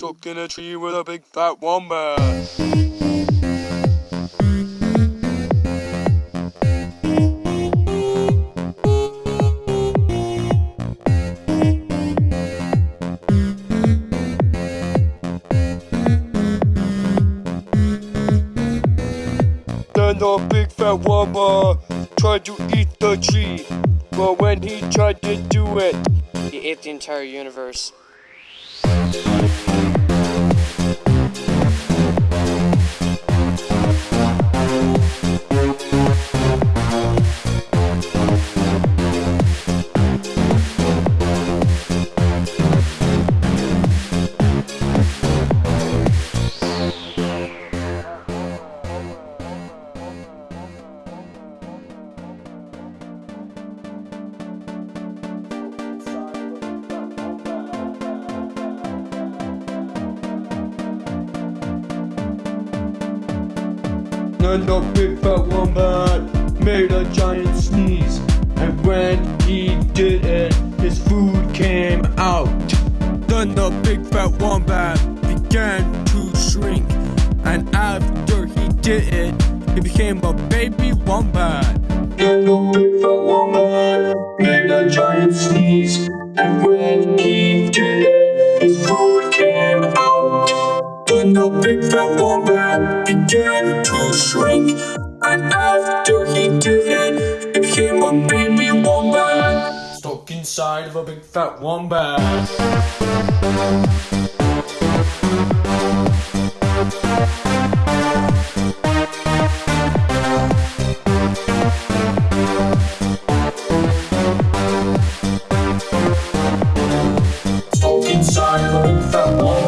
Stuck in a tree with a big fat wombat. The big fat wombat tried to eat the tree. But when he tried to do it, He ate the entire universe. Then the big fat wombat made a giant sneeze. And when he did it, his food came out. Then the big fat wombat began to shrink. And after he did it, he became a baby wombat. Then the big fat wombat made a giant sneeze. And when he did it, his food came out. Then the big fat wombat had began to shrink. And after he did it, it became a baby wombat Stuck inside of a big fat wombat Stuck inside of a big fat wombat